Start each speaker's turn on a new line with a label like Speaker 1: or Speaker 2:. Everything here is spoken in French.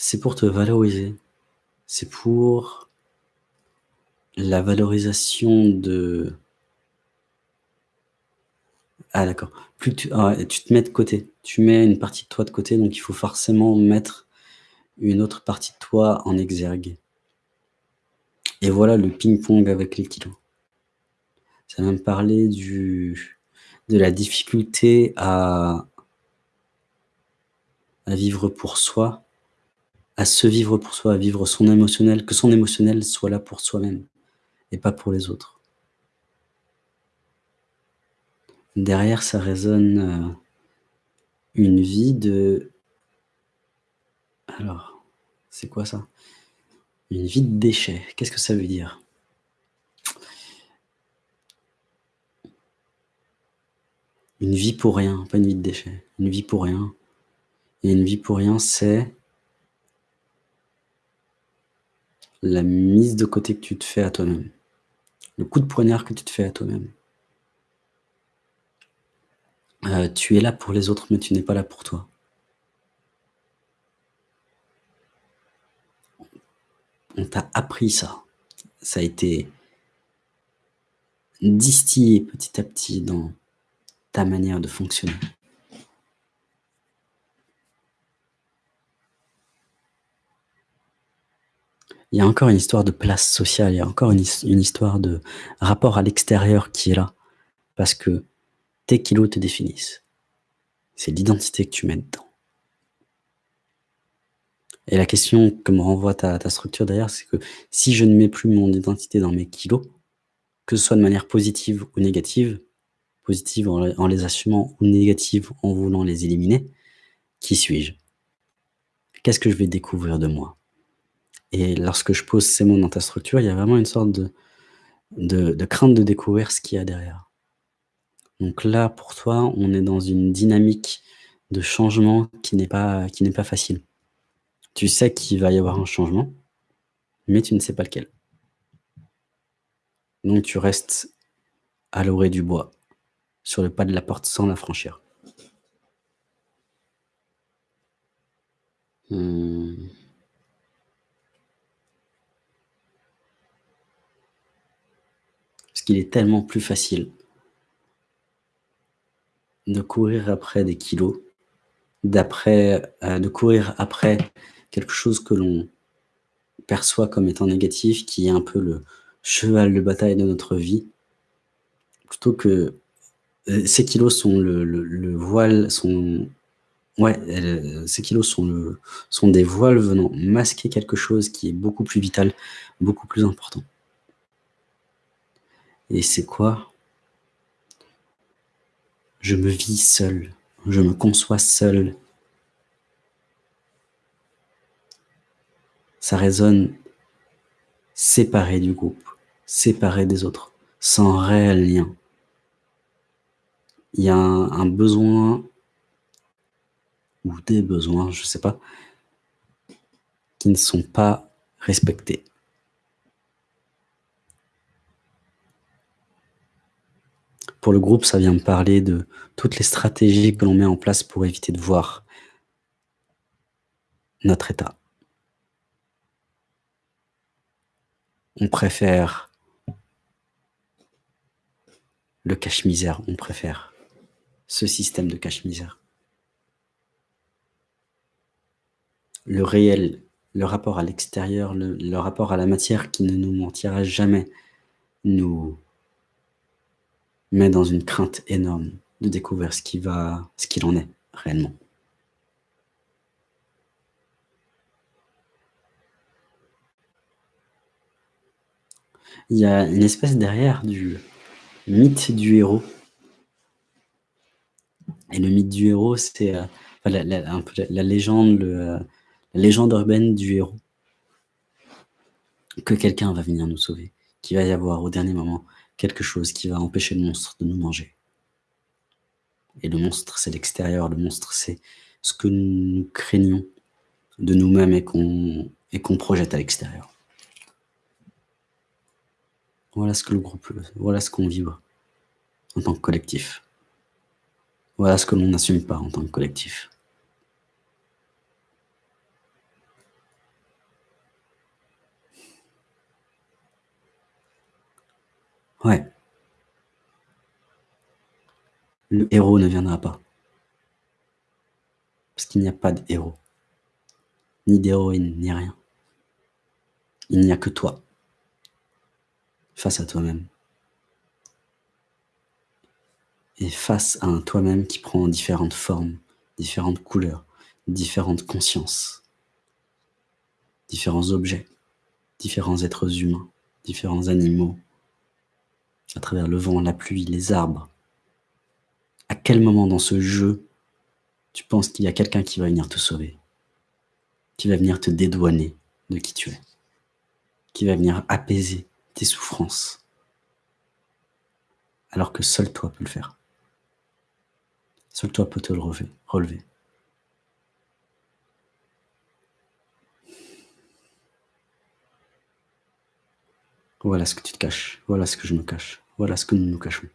Speaker 1: C'est pour te valoriser. C'est pour la valorisation de ah d'accord. Plus tu ah tu te mets de côté. Tu mets une partie de toi de côté, donc il faut forcément mettre une autre partie de toi en exergue. Et voilà le ping-pong avec les kilos. Ça va me parler du de la difficulté à à vivre pour soi, à se vivre pour soi, à vivre son émotionnel, que son émotionnel soit là pour soi-même et pas pour les autres. Derrière, ça résonne, heu, une vie de alors, c'est quoi ça? Une vie de déchet. Qu'est-ce que ça veut dire? Une vie pour rien, pas une vie de déchet. Une vie pour rien et une vie pour rien, c'est la mise de côté que tu te fais à toi-même. Le coup de poignard que tu te fais à toi-même. Heu, tu es là pour les autres, mais tu n'es pas là pour toi. On t'a appris ça. Ça a été distillé petit à petit dans ta manière de fonctionner. Il y a encore une histoire de place sociale, il y a encore une his une histoire de rapport à l'extérieur qui est là. Parce que tes kilos te définissent. C'est l'identité que tu mets dedans. Et la question que me renvoie ta structure derrière, c'est que si je ne mets plus mon identité dans mes kilos, que ce soit de manière positive ou négative, positive en les assumant ou négative en voulant les éliminer, qui suis-je? Qu'est-ce que je vais découvrir de moi? Et lorsque je pose ces mots dans ta structure, il y a vraiment une sorte de crainte de découvrir ce qu'il y a derrière. Donc là, pour toi, on est dans une dynamique de changement qui n'est pas facile. Tu sais qu'il va y avoir un changement, mais tu ne sais pas lequel. Donc tu restes à l'orée du bois, sur le pas de la porte sans la franchir. Mmh. Parce qu'il est tellement plus facile de courir après des kilos, d'après heu, de courir après quelque chose que l'on perçoit comme étant négatif, qui est un peu le cheval de bataille de notre vie. Plutôt que heu, ces kilos sont le le le voile, ouais, heu, ces kilos sont des voiles venant masquer quelque chose qui est beaucoup plus vital, beaucoup plus important. Et c'est quoi? Je me vis seul, je me conçois seul. Ça résonne séparé du groupe, séparé des autres, sans réel lien. Il y a un un besoin ou des besoins, je sais pas qui ne sont pas respectés. Pour le groupe, ça vient me parler de toutes les stratégies que l'on met en place pour éviter de voir notre état. On préfère le cache-misère, on préfère ce système de cache-misère. Le réel, le rapport à l'extérieur, le le rapport à la matière qui ne nous mentira jamais, nous met dans une crainte énorme de découvrir ce qui va ce qu'il en est réellement. Il y a une espèce derrière du mythe du héros. Et le mythe du héros, c'est, la un peu la légende, heu, la légende urbaine du héros. Que quelqu'un va venir nous sauver, qu'il va y avoir au dernier moment quelque chose qui va empêcher le monstre de nous manger. Et le monstre, c'est l'extérieur, le monstre, c'est ce que nous craignons de nous-mêmes et qu'on et qu'on projette à l'extérieur. Voilà ce que le groupe, voilà ce qu'on vibre en tant que collectif. Voilà ce que l'on n'assume pas en tant que collectif. Ouais. Le héros ne viendra pas. Parce qu'il n'y a pas de héros. Ni d'héroïne, ni rien. Il n'y a que toi. Face à toi-même. Et face à un toi-même qui prend différentes formes, différentes couleurs, différentes consciences, différents objets, différents êtres humains, différents animaux, à travers le vent, la pluie, les arbres. À quel moment dans ce jeu tu penses qu'il y a quelqu'un qui va venir te sauver, qui va venir te dédouaner de qui tu es, qui va venir apaiser tes souffrances, alors que seul toi peux le faire. Seul toi peut te le relever. Voilà ce que tu te caches, voilà ce que je me cache, voilà ce que nous nous cachons.